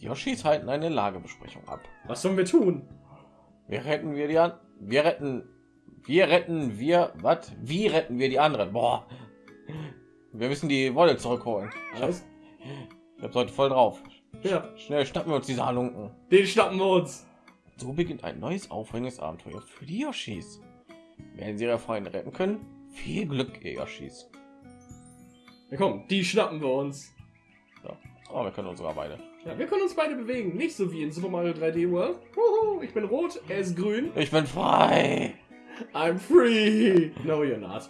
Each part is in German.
Die Yoshis halten eine Lagebesprechung ab. Was sollen wir tun? Wir retten wir die an. Wir retten. Wir retten wir. Was? Wie retten wir die anderen? Boah. Wir müssen die Wolle zurückholen. Ich habe Alles? hab heute voll drauf. Ja, Schnell schnappen wir uns diese Halunken. den schnappen wir uns. So beginnt ein neues aufregendes Abenteuer für die Yoshis. Werden sie ihre Freunde retten können? Viel Glück, ihr Yoshis. Ja, komm, die schnappen wir uns. So. Oh, wir können uns sogar beide. Ja, wir können uns beide bewegen. Nicht so wie in Super Mario 3D World. Huhu, ich bin rot, er ist grün. Ich bin frei. I'm free. No, you're not.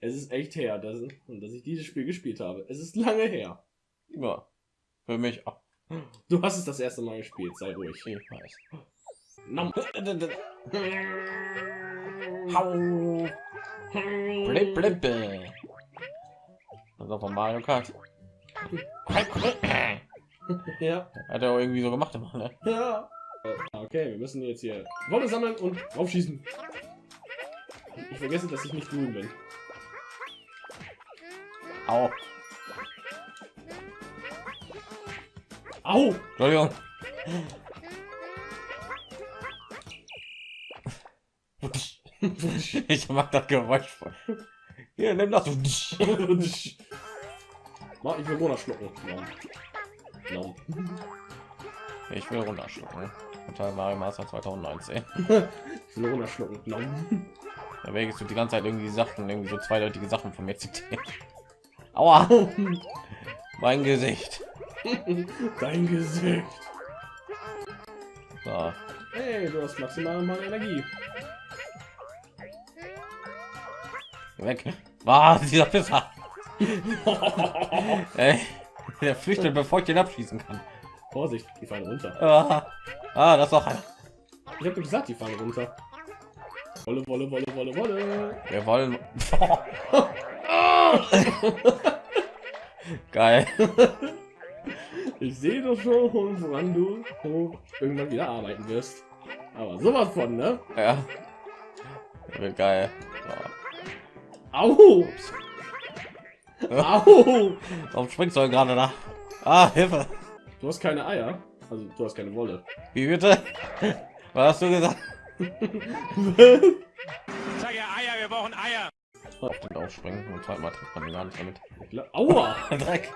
Es ist echt her, dass, dass ich dieses Spiel gespielt habe. Es ist lange her. Ja. Für mich auch. Du hast es das erste Mal gespielt, sei ruhig. Ich weiß. Nom. Hau. Blip, blip, blip. Das ist auch von Mario Kart. Ja, Hat er auch irgendwie so gemacht immer, ne? ja. Äh, Okay, wir müssen jetzt hier Wolle sammeln und aufschießen. Ich vergesse, dass ich nicht grün bin. Au. Au! Entschuldigung. Ich mag das Geräusch voll. Hier, nimm das. Mach, ich will runterschlucken. Nom. Nom. Ich will runterschlucken. Unter Mario Master 2019. Ich will runterschlucken. Nom. Da wägst du die ganze Zeit irgendwie Sachen, irgendwie so zweideutige Sachen von mir zitieren. Aua, mein Gesicht. Dein Gesicht. So. Hey, du hast maximal mal Energie. Weg. Was? Dieser Pisser. Ey, der flüchtet, bevor ich den abschießen kann. Vorsicht, die fallen runter. Ah, ah das auch einer. Ich habe gesagt, die fallen runter. Wolle, Wolle, Wolle, Wolle, Wolle. Wir wollen. Geil. Ich sehe doch schon, woran du irgendwann wieder arbeiten wirst. Aber sowas von, ne? Ja. Geil. Au! Au! Warum springst du gerade da? Ah, Hilfe. Du hast keine Eier. Also, du hast keine Wolle. Wie bitte? Was hast du gesagt? Sag ja Eier, wir brauchen Eier. Auf den aufspringen und zweimal trifft man gar nicht damit. Aua! Dreck.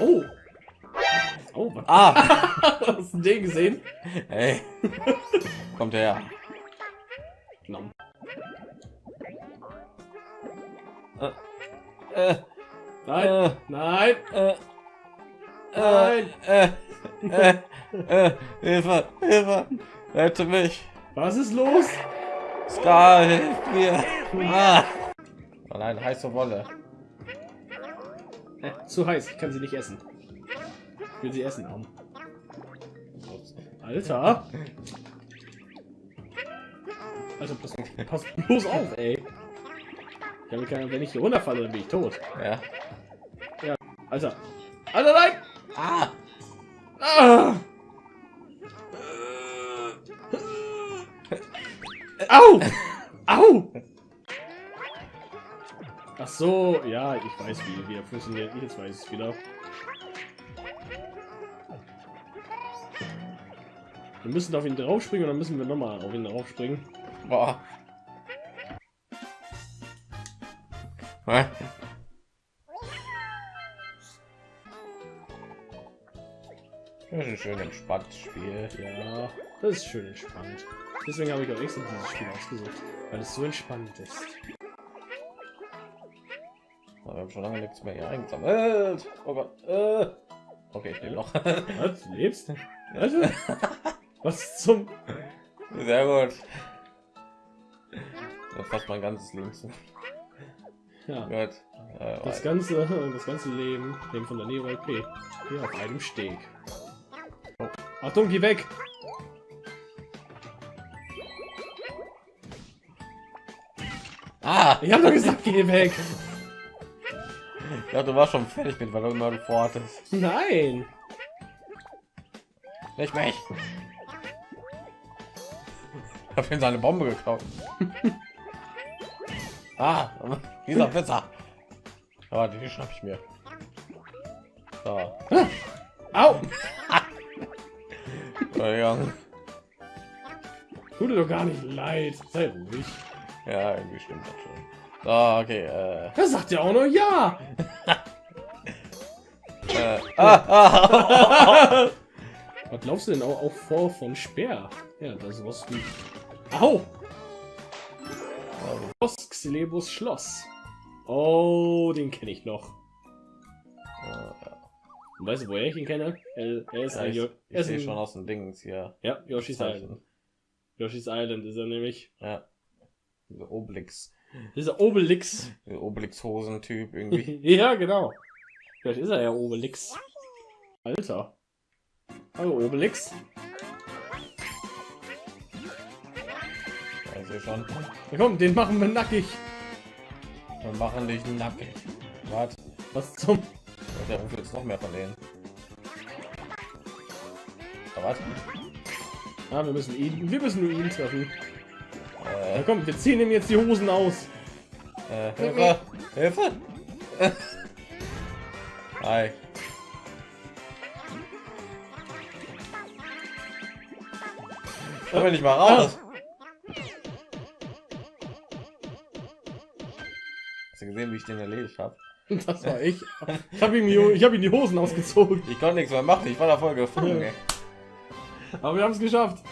Au! Au, was? Ah, Hast du den gesehen? hey. Kommt her. Nom. Äh, Nein! äh, Nein! äh, Nein! äh, äh, äh, Hilfe, Hilfe, rette mich. Was ist los? Scar, hilf mir. Ah. Oh nein, heiße Wolle. Äh, zu heiß, ich kann sie nicht essen. Ich will sie essen haben. Alter! Alter, pass, pass bloß auf, ey! Ich habe keine, wenn ich hier runterfalle, dann bin ich tot. Ja. Alter! Alter, nein! Ah. Ah! Au! Au! Ach so, ja, ich weiß, wie, wie er funktioniert. Jetzt weiß ich es wieder. Wir müssen auf ihn draufspringen und dann müssen wir nochmal auf ihn draufspringen. Boah. Das ist ein schön entspanntes Spiel. Ja, das ist schön entspannt. Deswegen habe ich auch extra dieses Spiel ausgesucht, weil es so entspannt ist. Wir haben schon lange nichts mehr hier eingesammelt. Oh Gott. Äh. Okay, ich lebe noch. Was? Du lebst? Alter? Was zum... Sehr gut. Das fast mein ganzes Leben. Ja, Gut. Äh, das ganze, das ganze Leben, dem von der Nero LP, hier auf einem Steg. Achtung, geh weg! ah! Ich hab doch gesagt, geh weg! Ja, du warst schon fertig mit, weil du immer vorhattest. Nein! Nicht mich. Ich habe ihm seine Bombe geklaut. ah, dieser besser. Aber die schnapp ich mir. So. Au! Entschuldigung. Tut dir doch gar nicht leid. Sei ruhig. Ja, irgendwie stimmt das schon. So, okay. Äh, Er sagt ja auch noch ja. äh, ah, ah, Was glaubst du denn auch, auch vor von Speer? Ja, das was wie. Au! Schloss, Xilebus Schloss. Oh, den kenne ich noch. Und Weißt du, woher ich ihn kenne? Er, er ist ja, ein, ich, Jo- ich er ist ein schon aus dem Dings hier. Ja, Yoshi's Island. Yoshi's Island ist er nämlich. Ja. Obelix. Dieser Obelix. Obelix-Hosen-Typ irgendwie. ja, genau. Vielleicht ist er ja Obelix. Alter. Hallo Obelix. Ja, ich schon. Ja, komm, den machen wir nackig. Wir machen dich nackig. Warte, Was zum... der ruft jetzt noch mehr von denen. Da warte. Ah, wir müssen ihn, wir müssen nur ihn treffen. Ja, Äh, komm, wir ziehen ihm jetzt die Hosen aus. äh, Hilfe! Hilfe! Hi. Komm nicht mal raus. Hast du gesehen, wie ich den erledigt habe? Das war ich. Ich habe ihm, die- hab ihm die Hosen ausgezogen. Ich konnte nichts mehr machen, ich war da voll gefangen. ey. Aber wir haben es geschafft.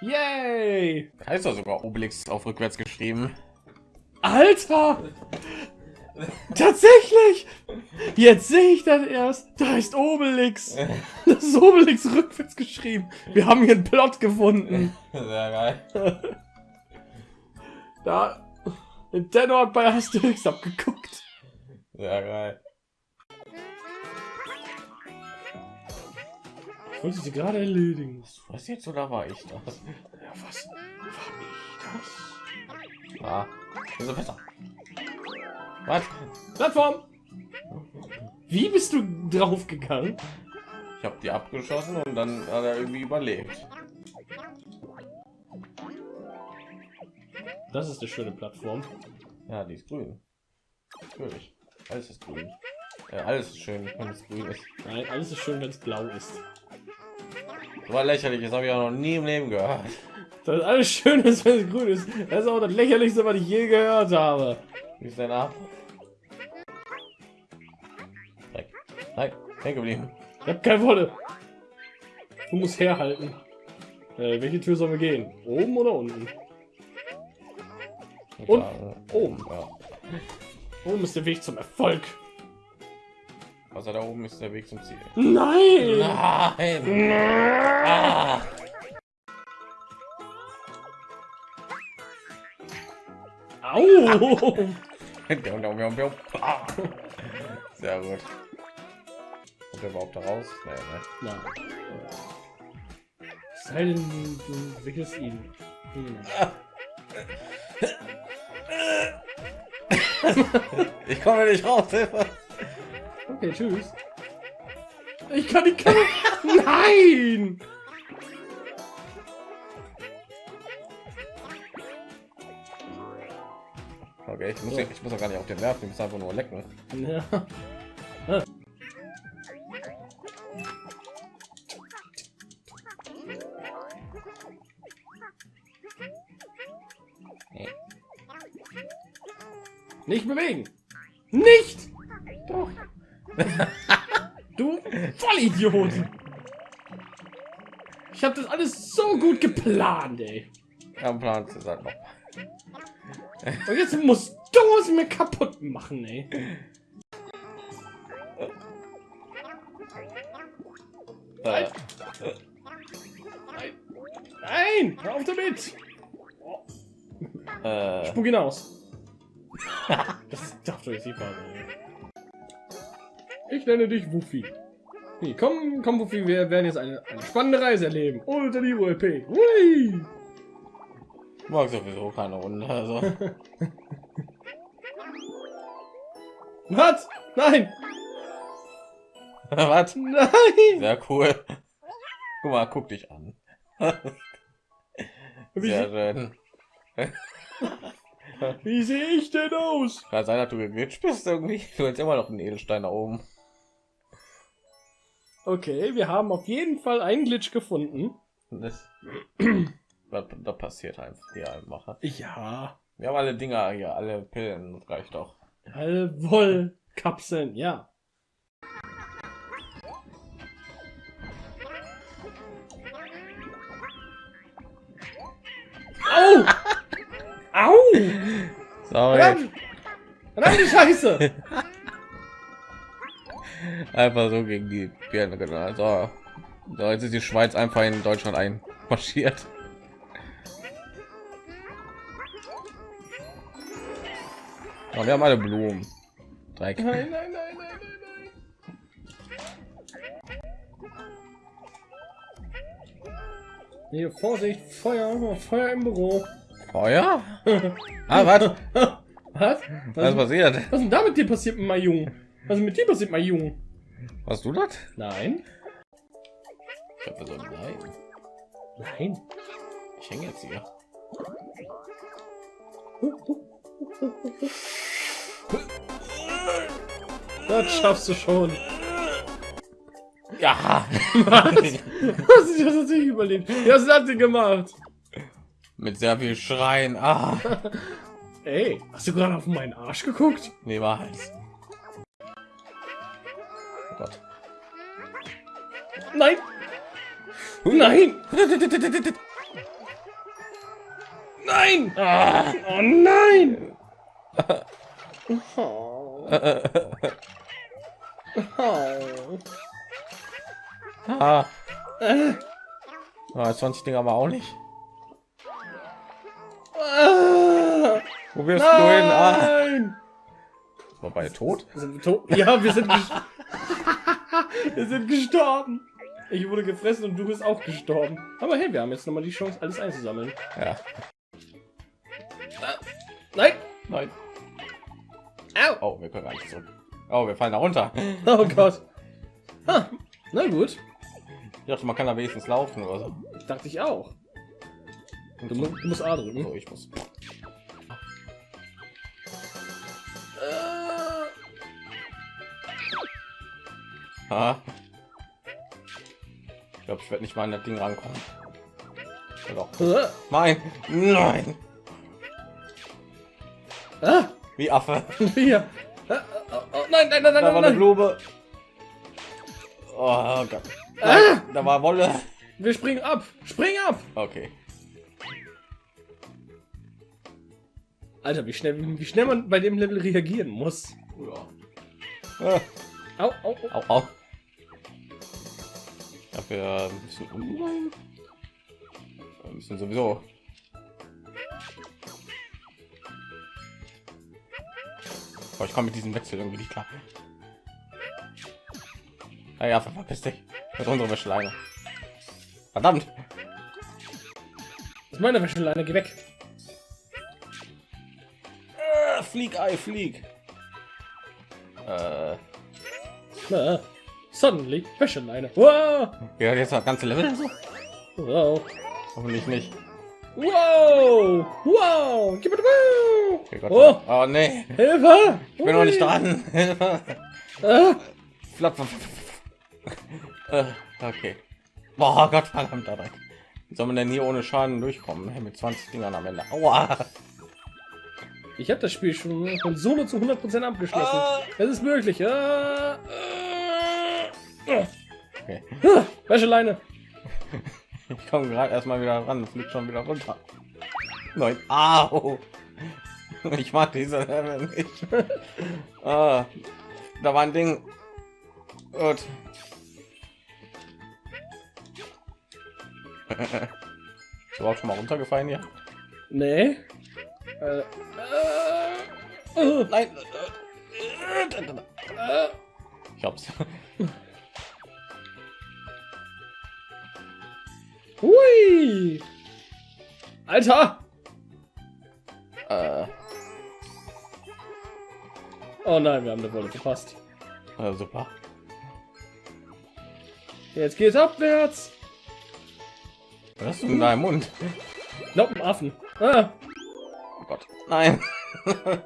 Yay! Heißt doch sogar Obelix auf rückwärts geschrieben. Alter! Tatsächlich! Jetzt sehe ich das erst. Da heißt Obelix. Das ist Obelix rückwärts geschrieben. Wir haben hier einen Plot gefunden. Sehr geil. Da. Nintendo hat bei Asterix abgeguckt. Sehr geil. Ich wollte sie gerade erledigen. Was jetzt oder war ich das? Ja, was? War ich das? Ah, ist besser. Was? Plattform! Wie bist du draufgegangen? Ich habe die abgeschossen und dann hat er irgendwie überlebt. Das ist eine schöne Plattform. Ja, die ist grün. Natürlich. Alles ist grün. Ja, alles ist schön, wenn es grün ist. Nein, alles ist schön, wenn es blau ist. So was lächerliches habe ich auch noch nie im Leben gehört. Das ist alles schön ist, wenn es grün ist. Das ist auch das lächerlichste, was ich je gehört habe. Wie ist dein ab? Dreck. Nein, hängen geblieben. Ich hab keine Wolle. Du musst herhalten. Äh, welche Tür sollen wir gehen? Oben oder unten? Und oben. Ja. Oben ist der Weg zum Erfolg. Also da oben ist der Weg zum Ziel. Nein! Nein! Ah! Au! Ah. Sehr gut. Kommt er überhaupt da raus? Nee, ne? Es Sei denn, du, du wickelst ihn. Hm. Ich komme nicht raus, Hilfe! Okay, tschüss. Ich kann die Kamera. Nein! Okay, ich muss, ich muss doch gar nicht auf den werfen, ich muss einfach nur lecken. Ja. Nicht bewegen! Nicht! Doch! du Vollidiot! Ich habe das alles so gut geplant, ey. Am Plan ist halt noch. Und jetzt musst du es mir kaputt machen, ey. Äh, Nein! Hör auf damit! äh, Spuck ihn aus. Das darf doch nicht wahr. Ich nenne dich Wuffi. Nee, komm, komm, Wuffi, wir werden jetzt eine, eine spannende Reise erleben. Unter die LP. Hui! mag sowieso keine Runde, also. Was? Nein! Was? Nein! Sehr cool. Guck mal, guck dich an. Sehr se- schön. wie sehe ich denn aus? Kann sein, dass du geglitscht bist irgendwie. Du hast immer noch einen Edelstein da oben. Okay, wir haben auf jeden Fall einen Glitch gefunden. Das, passiert einfach hier einfach. Ja. Wir haben alle Dinger hier, alle Pillen, das reicht doch. Wollkapseln, ja. Die Scheiße! Einfach so gegen die Birne genau. So. so, jetzt ist die Schweiz einfach in Deutschland einmarschiert. Oh, wir haben alle Blumen. Dreck. Nein, nein, nein, nein, nein, nein. Hier, Vorsicht, Feuer, Feuer im Büro. Feuer? Ah, was? Was? Was Was, ist passiert? was ist denn da mit dir passiert, mein Junge? Was ist mit dir passiert, mein Junge? Hast du das? Nein. Ich habe so nein. Nein. Ich hänge jetzt hier. Das schaffst du schon. Ja. Was? Was ist das tatsächlich überlebt? Was hat sie gemacht? Mit sehr viel Schreien. Ah. Ey, hast du gerade auf meinen Arsch geguckt? Nee, war Hals. Oh Gott. Nein. Nein. Nein. Ah. Oh nein. Oh. Oh. Ah. Äh. Ah, 20 Dinger aber auch nicht. Ah. Wo wirst du hin? Ah. Nein. War beide tot? Sind wir tot? Ja, wir sind, wir sind gestorben. Ich wurde gefressen und du bist auch gestorben. Aber hey, wir haben jetzt noch mal die Chance, alles einzusammeln. Ja. Nein. Nein. Au. Oh, wir können gar nicht zurück. Oh, wir fallen da runter. Oh Gott. Ah, na gut. Ich dachte, man kann da wenigstens laufen oder so. Dachte ich auch. Du, du musst A drücken. So, ich muss. Ah. Ich glaube, ich werde nicht mal an das Ding rankommen. Ja, doch. äh, Nein, nein. ah, Wie Affe. hier. Äh, äh, oh, nein, nein, nein, nein, Da war nein, eine. Blume. Oh Gott. Ah! Nein, da war Wolle. Wir springen ab. Spring ab. Okay. Alter, wie schnell, wie schnell man bei dem Level reagieren muss. Ah. Au, au, au. Au, au. Dafür ein bisschen. Wir müssen sowieso. Aber ich komme mit diesem Wechsel irgendwie nicht klar. Ah ja, verpiss dich. Das ist unsere Wäscheleine. Verdammt. Das ist meine Wäscheleine, geh weg. Äh, flieg, Ei, flieg. Äh, Na, suddenly, Wäscheleine. Wow, ja, jetzt das ganze Level. wow, Hoffentlich nicht. wow, wow, gib wow. Okay, Gott, Oh, oh nee. Hilfe. Ich bin noch nicht dran. Hilfe. Ah. Äh, okay. Boah, Gott verdammt dabei. Wie soll man denn hier ohne Schaden durchkommen? Mit 20 Dingern am Ende. Aua. Ich habe das Spiel schon von Solo zu 100% abgeschlossen. Ah. Es ist möglich. Ah, ah, Okay. ah, Wäscheleine. Ich komme gerade erstmal wieder ran, fliegt schon wieder runter. Nein. Au. Ich mag diese Level nicht. Ah, da war ein Ding. Gut. Ist überhaupt schon mal runtergefallen hier? Nee. Äh, äh, äh, Nein. äh. Ich hab's. Hui! Alter! Äh, Oh nein, wir haben eine Wolle verpasst. äh, super. Jetzt geht's abwärts. Was hast du in deinem Mund? Nope, Affen. Ah, Gott. Nein.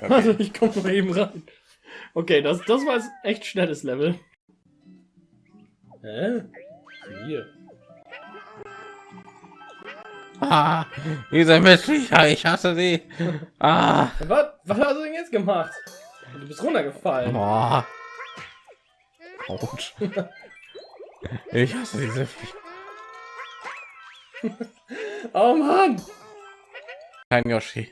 also ich komme mal eben rein. Okay, das, das war jetzt echt schnelles Level. Hä? Hier. Ah, diese Missviecher, ich hasse sie. Ah, Was, was hast du denn jetzt gemacht? Du bist runtergefallen. boah. Autsch. Ich hasse diese. Oh Mann! Kein Yoshi.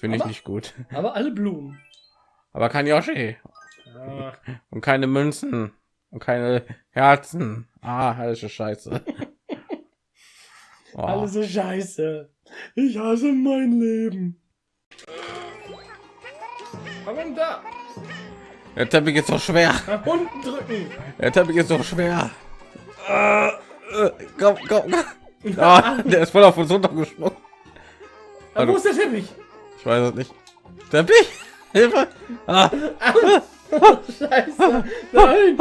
Finde ich nicht gut. Aber alle Blumen. Aber kein Yoshi. Ah, Und keine Münzen. Und keine Herzen. Ah, alles ist scheiße. Oh. Alles so scheiße. Ich hasse mein Leben. Warum da? Der Teppich ist so schwer. Nach unten drücken. Der Teppich ist so schwer. Äh, äh, komm, komm. komm. Ah, der ist voll auf uns runtergesprungen. Ah, wo ist der Teppich? Ich weiß es nicht. Teppich? Hilfe! Ah, Scheiße. Nein.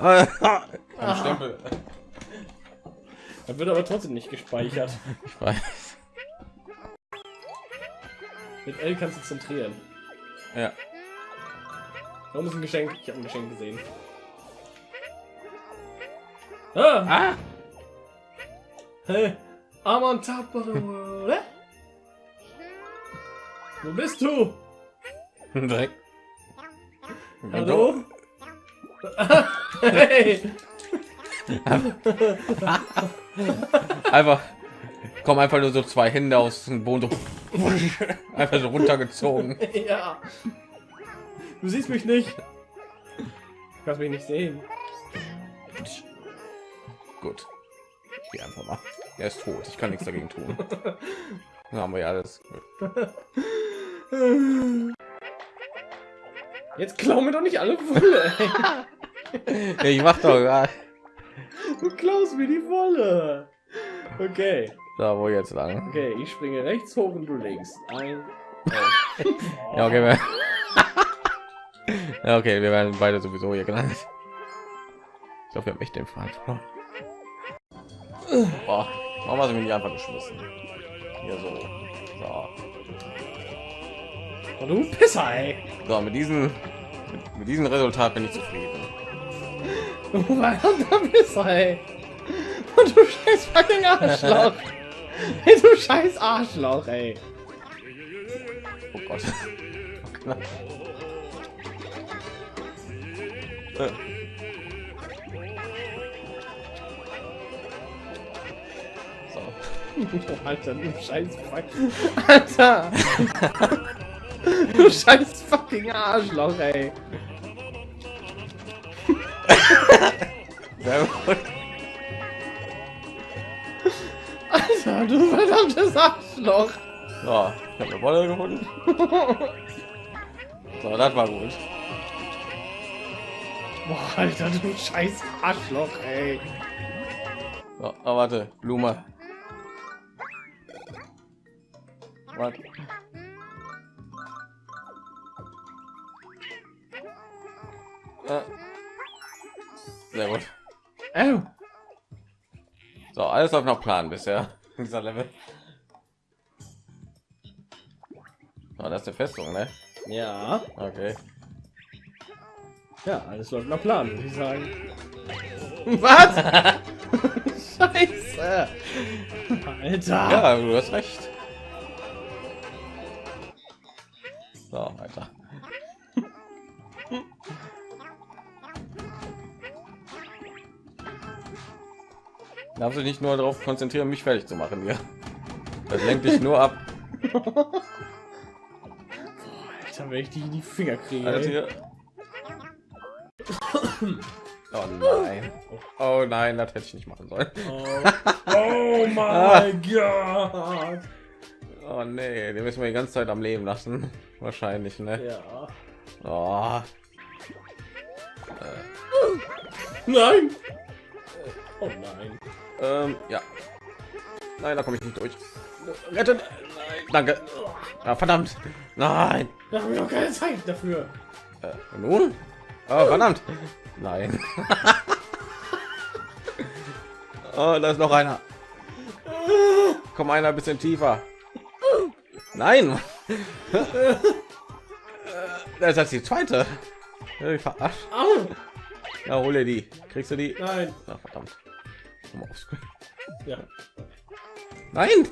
ah. Ein Stempel. Er wird aber trotzdem nicht gespeichert. Ich weiß. Mit L kannst du zentrieren. Ja. Warum ist ein Geschenk? Ich habe ein Geschenk gesehen. Ah! Ah! Hey! I'm on top of the world. Hä? Wo bist du? Direkt. Hallo? hey! Einfach. Kommen einfach nur so zwei Hände aus dem Boden. So, einfach so runtergezogen. ja. Du siehst mich nicht. Du kannst mich nicht sehen. Gut. Gehe einfach mal. Er ist tot. Ich kann nichts dagegen tun. Dann haben wir ja alles. Jetzt klau mir doch nicht alle Wolle. ich mach doch. Ja. Du klaust mir die Wolle. Okay. Da wo jetzt lang. Okay, ich springe rechts hoch und du links. Ein. Ja, okay. Wir ja, okay, wir werden beide sowieso hier gelandet. Ich glaube, wir haben echt den Fall verloren. Boah, warum hast du mich einfach geschmissen? Hier so. So, Oh, du Pisser, ey. so mit diesem mit, mit diesem Resultat bin ich zufrieden. Du verdammter Pisser, ey. Und du scheiß fucking Arschloch. Ey, du scheiß Arschloch, ey. Oh Gott. Knapp. Alter, du scheiß fuck. Alter. du scheiß fucking Arschloch, ey. Alter, du verdammtes Arschloch. So, ich habe eine Wolle gefunden. So, das war gut. Boah, Alter, du scheiß Arschloch, ey. So, oh, warte, Blume. Warte. Äh. Sehr gut. Au. So, alles läuft nach Plan bisher. Dieser Level. Oh, das ist eine Festung, ne? Ja. Okay. Ja, alles läuft nach Plan, würde ich sagen. Was? Scheiße. Alter. Ja, du hast recht. So, weiter. Darfst du nicht nur darauf konzentrieren, mich fertig zu machen hier. Das lenkt dich nur ab. Alter, wenn ich die in die Finger kriege. Hier. Oh nein. Oh nein, das hätte ich nicht machen sollen. Oh, oh mein Gott. Oh nee, den müssen wir die ganze Zeit am Leben lassen. Wahrscheinlich, ne? Ja. Oh. Nein. Oh nein. Ähm, ja. Nein, da komme ich nicht durch. Retten! Nein, danke. Ah, verdammt. Nein. Da habe ich doch keine Zeit dafür. Äh, nun? Oh, verdammt. Nein. oh, da ist noch einer. Komm einer ein bisschen tiefer. Nein. das ist die zweite. Verarscht. Ja, hole die. Kriegst du die? Nein. Na, verdammt. Ja. Nein!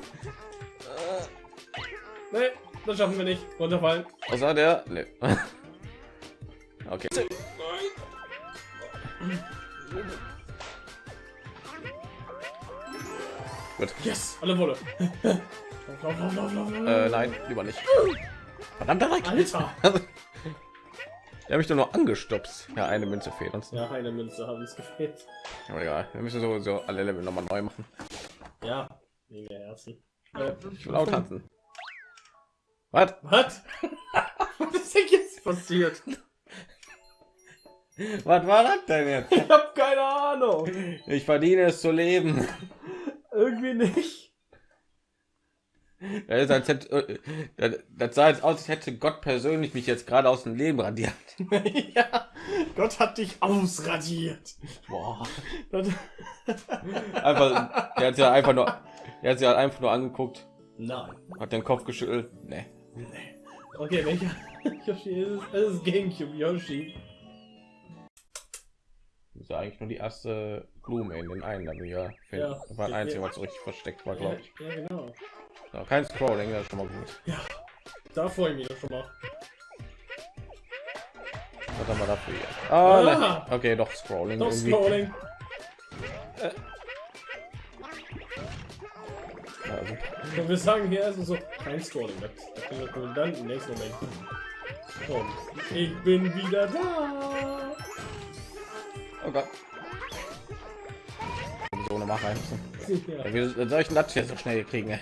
Nee, das schaffen wir nicht. Runterfallen. Außer der. Nee. Okay. Gut. Yes, alle Wolle. lauf, lauf, lauf, lauf. Äh, nein, lieber nicht. Verdammter Dreck. Alter. Der habe ich doch nur angestopst. Ja, eine Münze fehlt uns. Ja, eine Münze haben uns gefehlt. Aber egal, wir müssen sowieso alle Level nochmal neu machen. Ja, wegen der Herzen. Ich will auch tanzen. Was? was? was ist denn jetzt passiert? Was war das denn jetzt? Ich hab keine Ahnung. Ich verdiene es zu leben. Irgendwie nicht. Das, ist, als hätte, äh, das, sah jetzt aus, als hätte Gott persönlich mich jetzt gerade aus dem Leben radiert. ja, Gott hat dich ausradiert. Boah. Einfach, der hat ja einfach nur, der hat sie halt einfach nur angeguckt, Nein. hat den Kopf geschüttelt. Nee. Nee. Okay, welcher Yoshi ist es? Es ist Gamecube Yoshi. Das ist ja eigentlich nur die erste Blume in den einen, aber ja. Ja. Das war ein einziger, was so richtig versteckt war, glaube ich. Ja, genau. Ja, kein Scrolling, das ist schon mal gut. Da freue ich mich schon mal. Was haben wir dafür? Ah, Ah. nein. okay, doch Scrolling. Doch irgendwie. Scrolling. Ja, also, Und wir sagen hier erstmal so, kein Scrolling. Das, können wir dann im nächsten Moment. Und ich bin wieder da. oh Gott. So eine Mache. Ja. Wie soll ich das hier so schnell kriegen?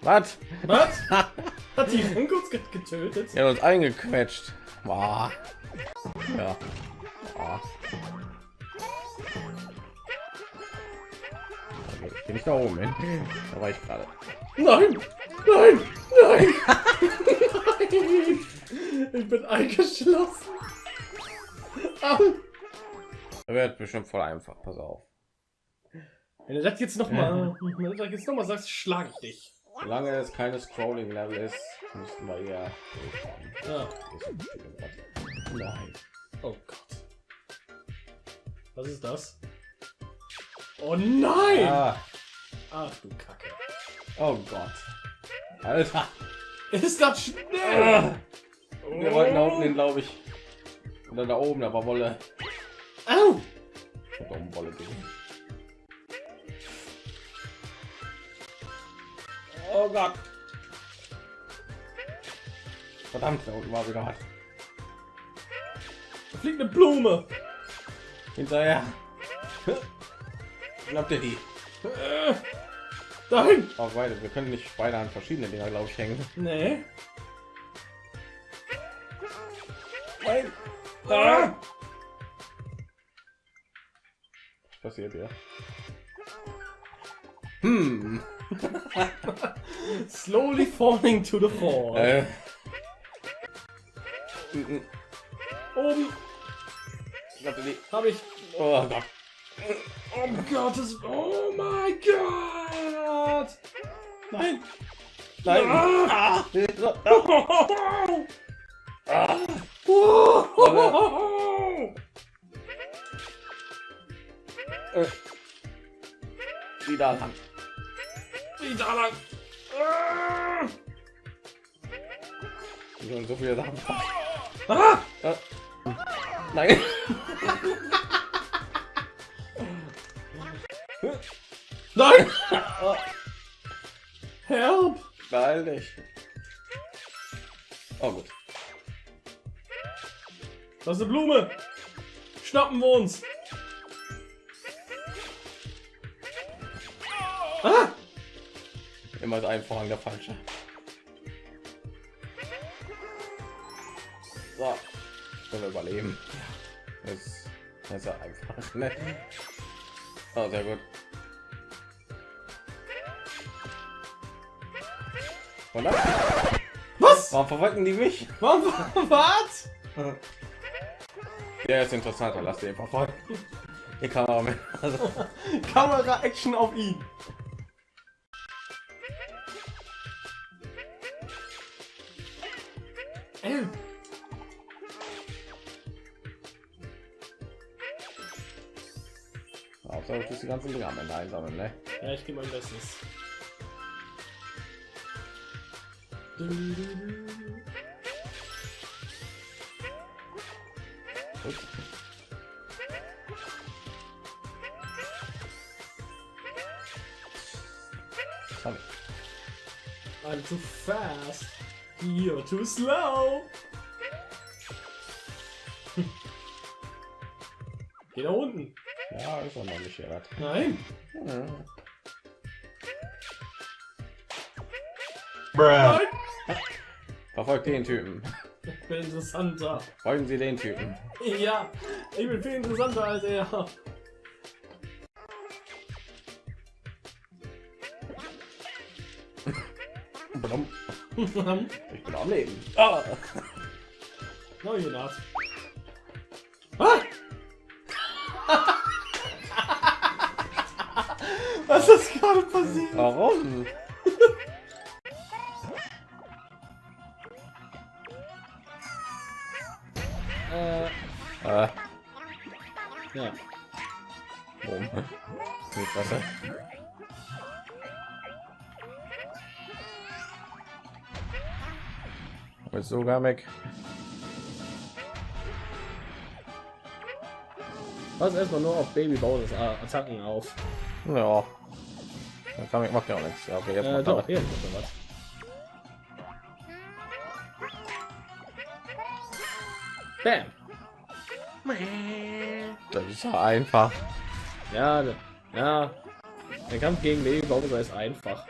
Was? Was? Hat die Funkos get- getötet? Er uns eingequetscht. Boah. Ja. Boah. Okay, ich geh nicht da oben hin. Da war ich gerade. Nein! Nein! Nein! Nein! Ich bin eingeschlossen. Au. Er wird bestimmt voll einfach. Pass auf. Wenn du das jetzt noch mal, wenn du das jetzt noch mal sagst, schlage ich dich. Solange es keine Scrolling-Level ist, müssten wir ja. Ja. Nein. Oh Gott. Was ist das? Oh nein! Ah. Ach du Kacke. Oh Gott. Alter. Ist das schnell? Ah. Wir wollten da unten hin, glaube ich. Oder da oben, war Wolle. Au! Ich hab auch eine Wolle gesehen. Oh Gott. Verdammt, da unten war wieder was. Da fliegt eine Blume. Hinterher. Glaubt ihr die? Dahin. Auch beide. Wir können nicht beide an verschiedene Dinger, glaube ich, hängen. Nee. Nein. Ah. Passiert hier? Hm. Slowly falling to the floor. Äh. Oben die? habe ich. Oh Gott. Oh Gott, das. Oh mein Gott! Nein. Nein. Ah. Ah. Oh. Äh. Wieder lang. Wieder lang. Ah. So viele Sachen. Ah. Äh. Nein. Nein! Help! Beeil dich. Oh gut. Das ist eine Blume! Schnappen wir uns! Ah! Immer ein Vorhang der falsche. So. Können wir überleben. Das, das ist ja einfach. Ne? Oh, sehr gut. Oder? Was? Warum verfolgen die mich? Was? Was? Der ist interessanter, lass den verfolgen. Hier mit. Also, Kamera Action auf ihn. Solltest die ganzen Dinge am Ende einsammeln, ne? Ja, ich gebe mein Bestes. Ups. Sorry. I'm too fast. You're too slow. Geh da unten. Ja, ist auch hier. was. Nein. Hm. Nein. Verfolgt den Typen. Ich bin interessanter. Folgen Sie den Typen. Ja, ich bin viel interessanter als er. Blum. no, Ich bin am Leben. Ah. you're not. Passiert? Warum? Äh, Äh, ja. warum? Nicht besser. Ist sogar weg. Pass erstmal nur auf Baby Bowsers Attacken auf. Ja. Dann kann ich macht ja auch nichts. Ja, okay, jetzt Äh, doch, er. hier was. Bam. Das ist ja einfach. Ja, ja. Der Kampf gegen Baby Bowser ist einfach.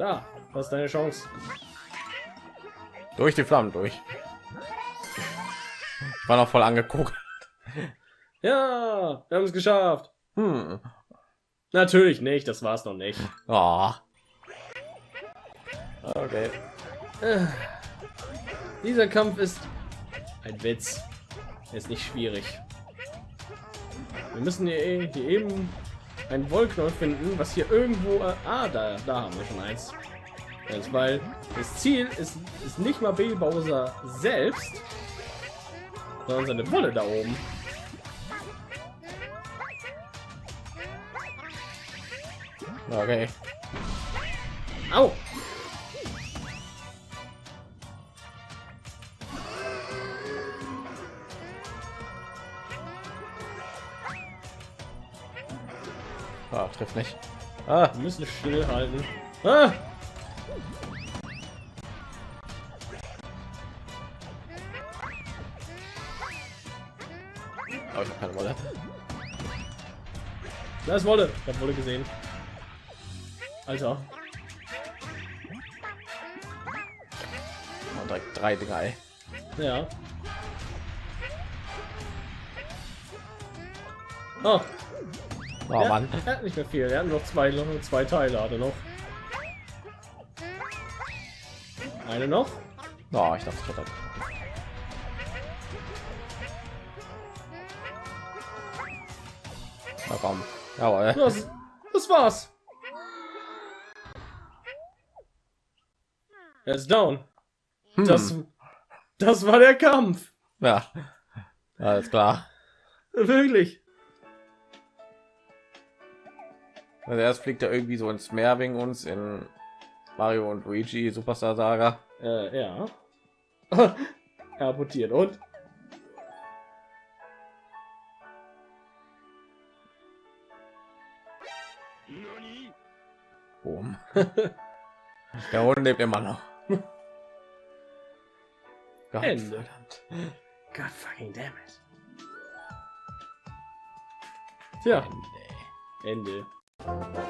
Da, was ist deine Chance? Durch die Flammen durch. Ich war noch voll angeguckt. Ja, wir haben es geschafft. Hm. Natürlich nicht, das war's noch nicht. Oh. Okay. Äh, Dieser Kampf ist ein Witz. Er ist nicht schwierig. Wir müssen hier, eh- hier eben ein Wollknoll finden, was hier irgendwo. Äh, ah, da, da haben wir schon eins. Das, weil das Ziel ist, ist nicht mal Baby Bowser selbst, sondern seine Wolle da oben. Okay. Au! Ah, trifft nicht. Ah, Wir müssen stillhalten. Ah! aber ich habe keine Wolle. Da ist Wolle. Ich habe Wolle gesehen. Alter. Und direkt drei Dinger. Ey. Ja. Oh, Oh Mann. er hat nicht mehr viel. Er hat noch zwei, zwei Teile hat er noch. Eine noch. Oh, ich dachte, ich hätte. Na komm. Jawohl. Das, das war's. Er ist down. Hm. Das, das war der Kampf. Ja. Alles klar. Wirklich. Also erst fliegt er irgendwie so ins Meer wegen uns in Mario und Luigi Superstar Saga. Äh, ja. er abortiert und Boom. Der Hund lebt immer noch. Gott Ende. verdammt. God fucking damn it. Tja, Ende. Música